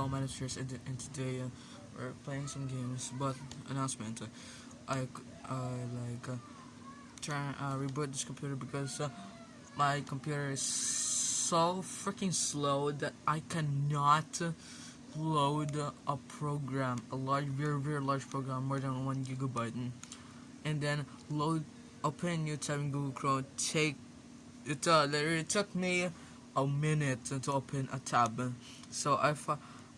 Hello, my name is and, and today uh, we're playing some games. But announcement, uh, I uh, like uh, try uh, reboot this computer because uh, my computer is so freaking slow that I cannot load a program, a large, very very large program, more than one gigabyte, and then load open a new tab in Google Chrome. Take it uh, it took me a minute to open a tab. So I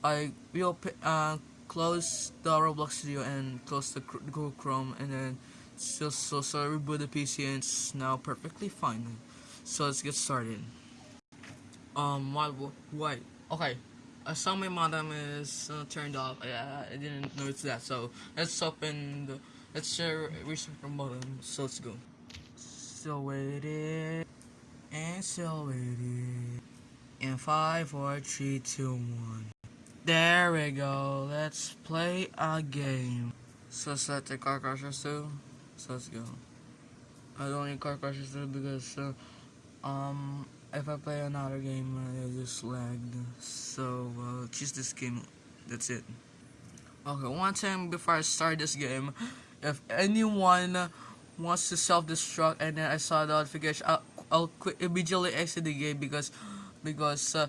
I will uh close the Roblox Studio and close the Google Chrome and then so so so reboot the PC and it's now perfectly fine. So let's get started. Um, why why okay. I saw my modem is uh, turned off. I, I didn't notice that. So let's open the let's share restart the modem. So let's go. So waiting and so waiting. In five, four, three, two, one. There we go. Let's play a game. So set the car crushers too. So let's go. I don't need car crushers too because uh, um if I play another game uh, it just lagged. So uh, choose this game. That's it. Okay, one time before I start this game, if anyone wants to self-destruct and then I saw the notification, I'll, I'll quit immediately exit the game because because uh,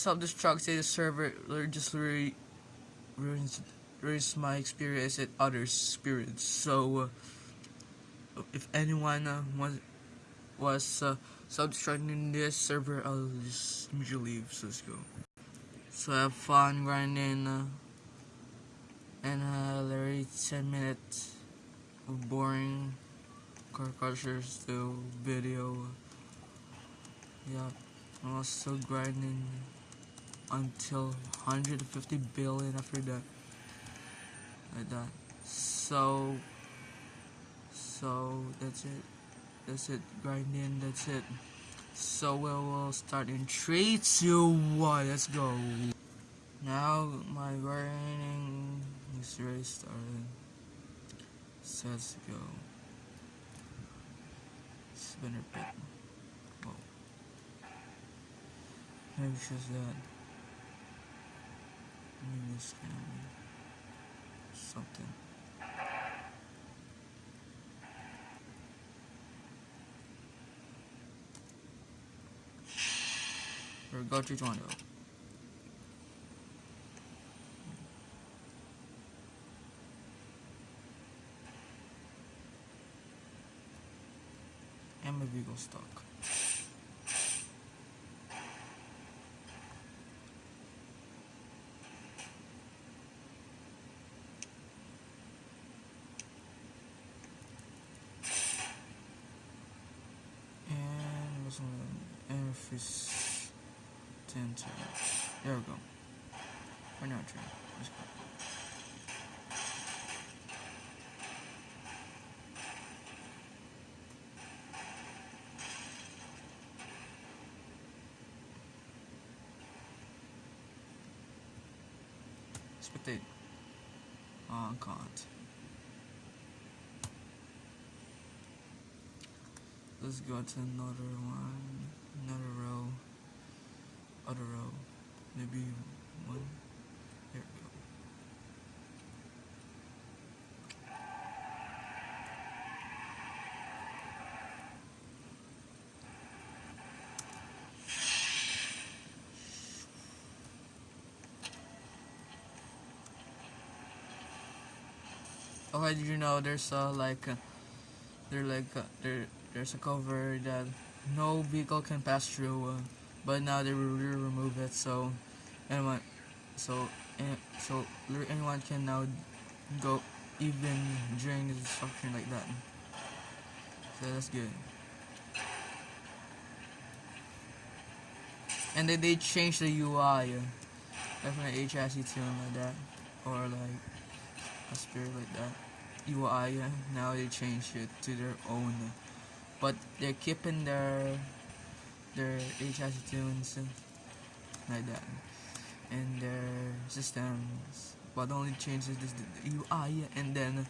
self-destruct say the server just ruins, ruins my experience and others' experience. So uh, if anyone uh, was was uh, self-destructing this server, I'll just immediately leave. So let's go. So have fun grinding uh, and uh, literally 10 minutes of boring car crushers video. Yeah. I'm also grinding until 150 billion after that. Like that. So, so that's it. That's it. Grinding. That's it. So we will start in three, two, one. Let's go. Now my grinding is ready started. So let's go. Spinner pit. Maybe it's just that. Can be something. Or go to Toronto. And maybe go stock. 10 to there we go we're not trying let's go Spectate. Oh, can't. let's go to another one another row. Other row. Maybe one. There we go. Oh, did you know there's uh, like uh, they're like they're there's a cover that no vehicle can pass through, uh, but now they will remove it so anyone, so so anyone can now go even during the destruction like that. So that's good. And then they changed the UI, uh, definitely HSE tune like that, or like a spirit like that. UI, uh, now they changed it to their own. But they're keeping their their tunes like that. And their systems but the only changes this the UI and then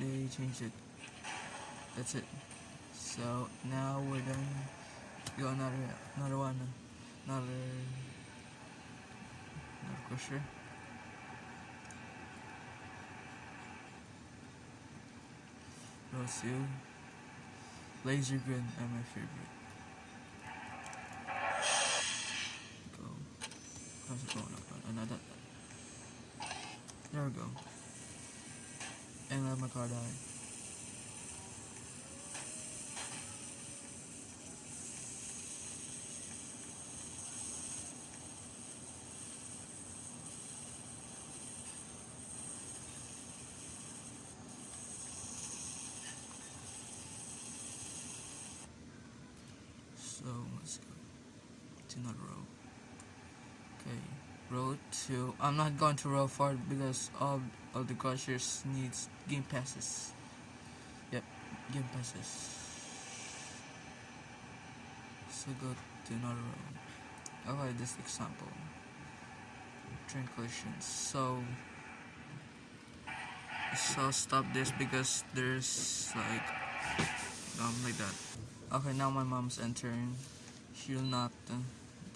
they changed it. That's it. So now we're done. Go another another one. Another crusher. Row 2. Laser grid are my favorite. Go. How's it going up? Another. There we go. And let my car die. Go to another row. Okay, row two. I'm not going to row four because all of the crushers needs game passes. Yep, game passes. So go to another row. Okay, this example. Train collisions. So so stop this because there's like um like that. Okay, now my mom's entering. She'll not uh,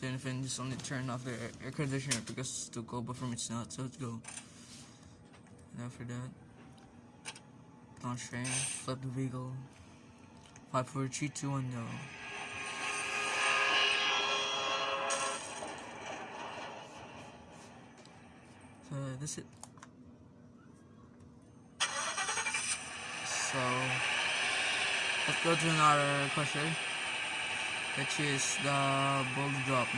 do anything, just only turn off the air, conditioner because it's too cold, but for me it's not, so let's go. And after that, launch train, flip the vehicle. 5, 4, 3, 2, 1, go. So that's it. So let's go to another question, which is the bull drop.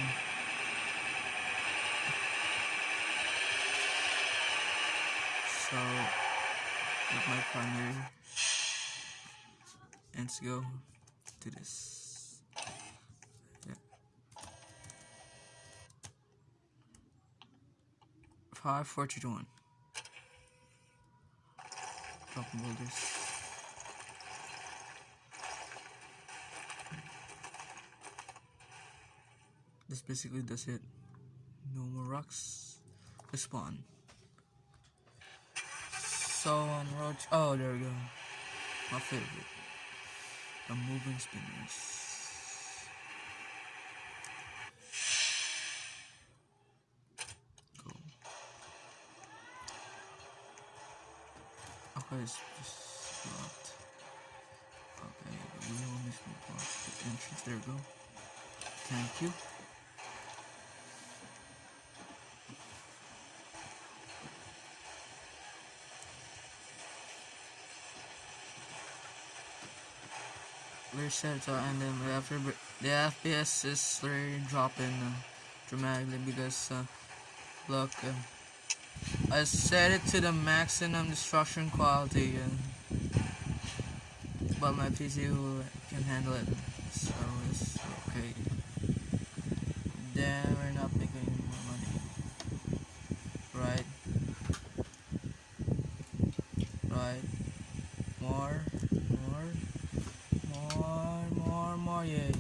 So with my primary, and let's go to this. Yeah. Five, four, two, one. Dropping boulders. This basically does it. No more rocks. Respawn. So on road. Oh, there we go. My favorite. The moving spinners. Go. Okay, just locked. Okay, we will miss the entrance. There we go. Thank you. Reset and then after the FPS is really dropping uh, dramatically because uh, look uh, I set it to the maximum destruction quality uh, but my PC can handle it so it's okay. Then we're not making any more money right right more more more, more, more, yay.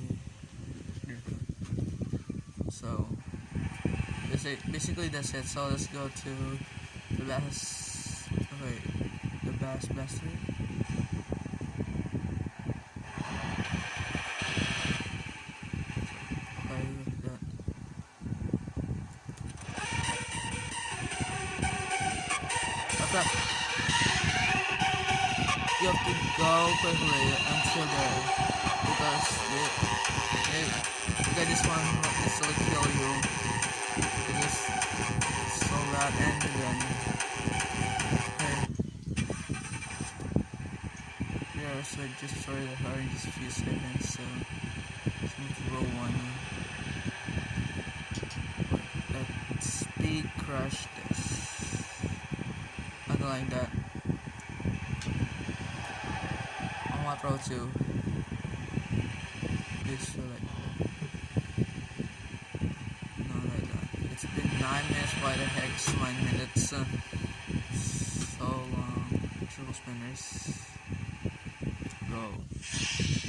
So, that's it. basically that's it. So let's go to the bass, okay, the best blaster. Okay, you have to go quickly until there because they, they, because this one will kill you loud and then okay yeah so just destroy the car in just a few seconds so need to roll one. That speed crush this underline that. My Pro 2 is so like no like that. It's been 9 minutes, why the heck is 9 minutes? Uh, so long. Triple spinners. Go.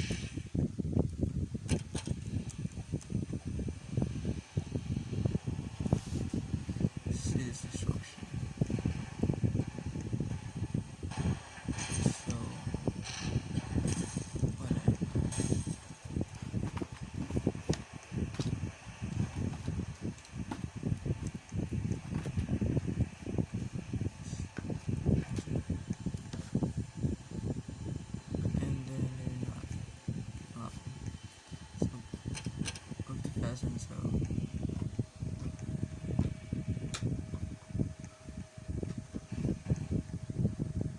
doesn't, so...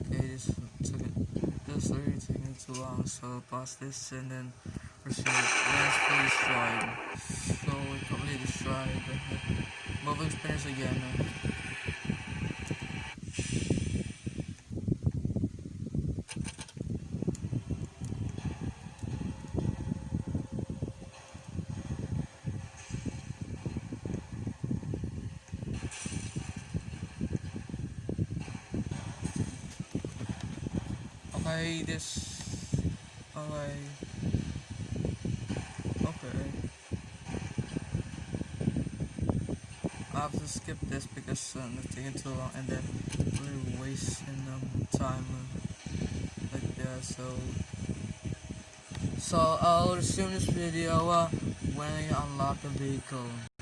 Okay, this took it, this literally too long, so pass this and then pursue last place stride. So we completed the stride, but moving experience again. Okay, this. Okay. Okay. I have to skip this because um, it's taking too long and then we're wasting um, time uh, like that. So, so I'll resume this video uh, when I unlock the vehicle.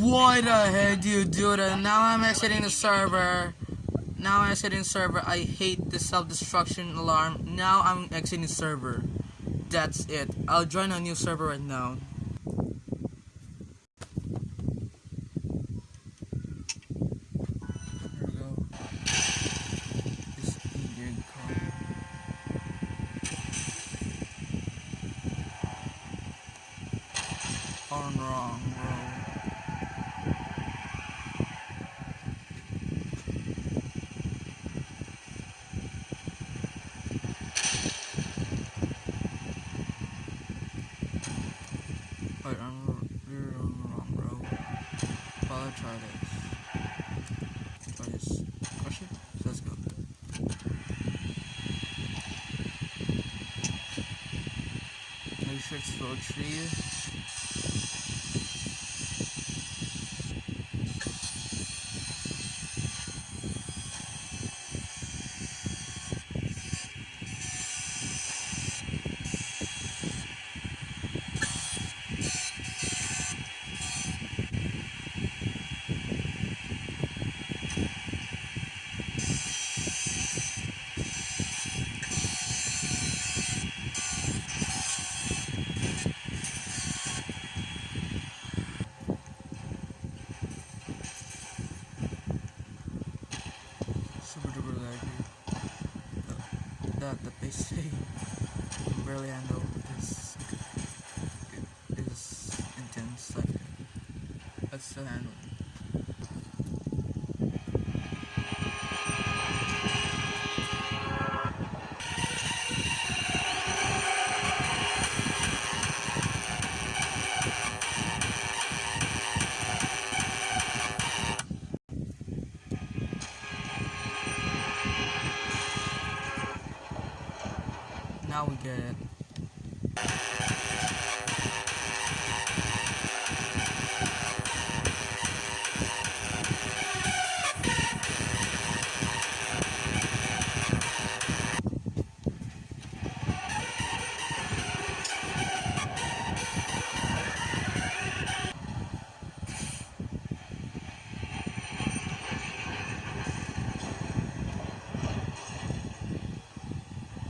Why the heck do you do that? Now I'm exiting the server. Now I'm exiting server. I hate the self-destruction alarm. Now I'm exiting the server. That's it. I'll join a new server right now. On wrong road. Wait, I'm we're on the wrong road. Well, I try this. Try this. Crush it? Let's go. It's road tree. Super duper laggy. The, the, the PC can barely handle this. It is intense. Like, let's still handle it.